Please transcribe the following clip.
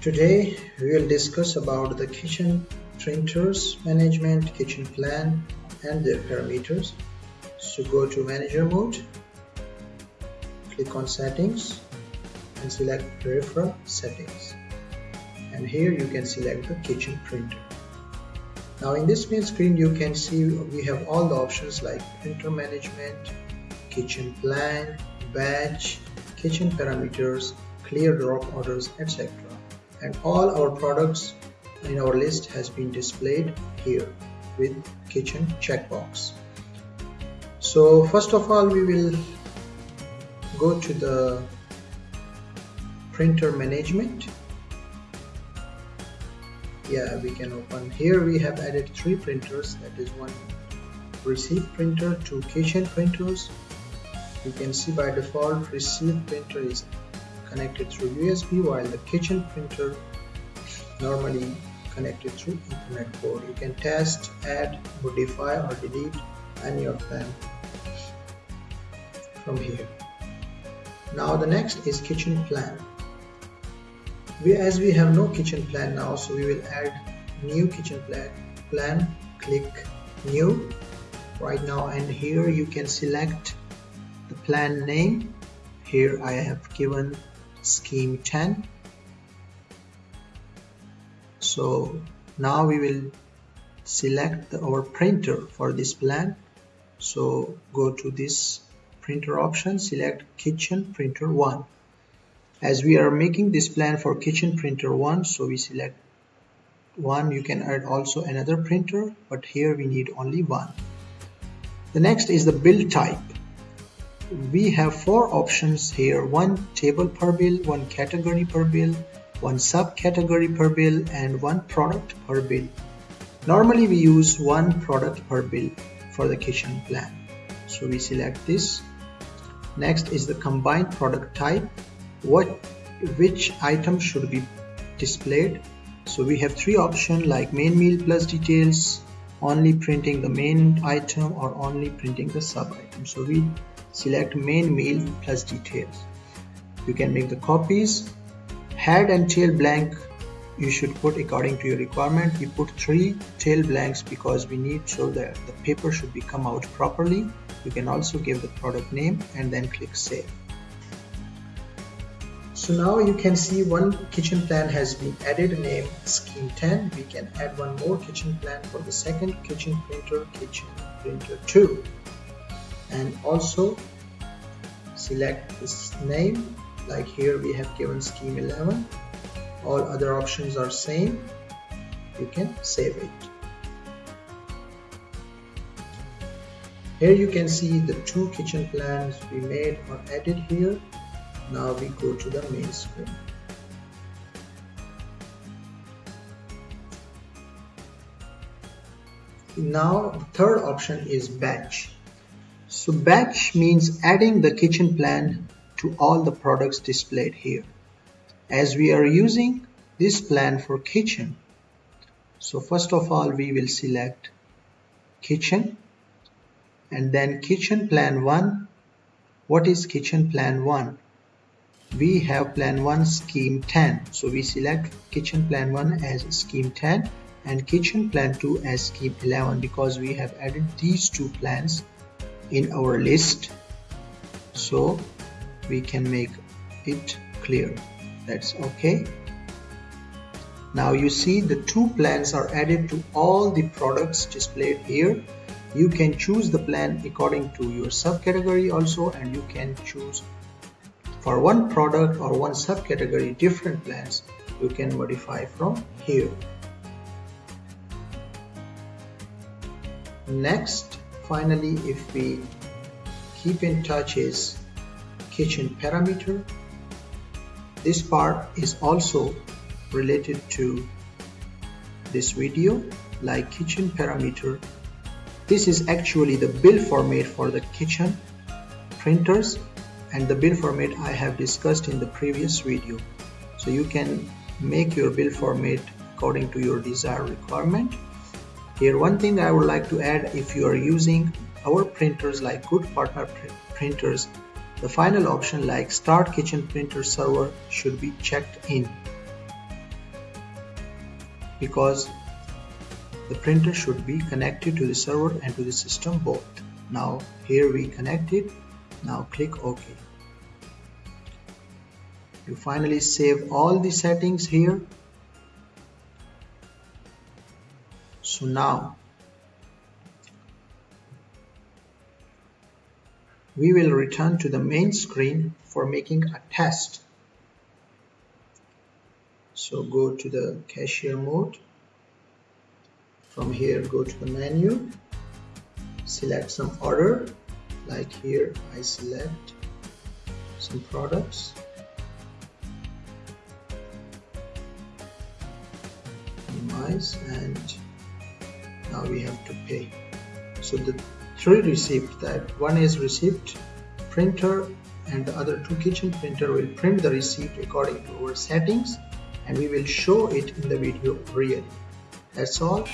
Today we will discuss about the kitchen printers management, kitchen plan and their parameters. So go to manager mode, click on settings and select peripheral settings. And here you can select the kitchen printer. Now in this main screen you can see we have all the options like printer management, kitchen plan, batch, kitchen parameters, clear drop orders, etc and all our products in our list has been displayed here with kitchen checkbox. So first of all we will go to the printer management. Yeah we can open. Here we have added three printers. That is one receive printer two kitchen printers. You can see by default receive printer is connected through USB while the kitchen printer normally connected through Ethernet port. You can test, add, modify or delete any of them from here. Now the next is kitchen plan. We, as we have no kitchen plan now, so we will add new kitchen plan. Plan, click new right now and here you can select the plan name. Here I have given scheme 10 so now we will select our printer for this plan. So go to this printer option select kitchen printer 1 as we are making this plan for kitchen printer 1 so we select one. You can add also another printer but here we need only one. The next is the build type we have four options here. One table per bill one category per bill one subcategory per bill and one product per bill. Normally we use one product per bill for the kitchen plan. So we select this. Next is the combined product type. What which item should be displayed? So we have three options like main meal plus details only printing the main item or only printing the sub item. So we select main meal plus details. You can make the copies. Head and tail blank you should put according to your requirement. We put three tail blanks because we need so that the paper should be come out properly. You can also give the product name and then click save. So now you can see one kitchen plan has been added name scheme 10 we can add one more kitchen plan for the second kitchen printer kitchen printer 2 and also select this name like here we have given scheme 11 all other options are same. You can save it. Here you can see the two kitchen plans we made or added here. Now we go to the main screen. Now the third option is batch so batch means adding the kitchen plan to all the products displayed here. As we are using this plan for kitchen, so first of all we will select kitchen and then kitchen plan 1. What is kitchen plan 1? We have plan 1 scheme 10. So we select kitchen plan 1 as scheme 10 and kitchen plan 2 as scheme 11 because we have added these two plans in our list. So we can make it clear. That's okay. Now you see the two plans are added to all the products displayed here. You can choose the plan according to your subcategory also and you can choose for one product or one subcategory different plans you can modify from here. Next finally if we keep in touch is kitchen parameter. This part is also related to this video like kitchen parameter. This is actually the bill format for the kitchen printers and the bill format I have discussed in the previous video. So you can make your bill format according to your desired requirement. Here one thing I would like to add if you are using our printers like good partner pr printers the final option like start kitchen printer server should be checked in. Because the printer should be connected to the server and to the system both. Now here we connect it. now click OK. You finally save all the settings here so now. We will return to the main screen for making a test. So go to the cashier mode. From here go to the menu. Select some order. Like here I select some products. Minimize and now we have to pay. So the three receipts that. One is receipt printer and the other two kitchen printer will print the receipt according to our settings and we will show it in the video really. That's all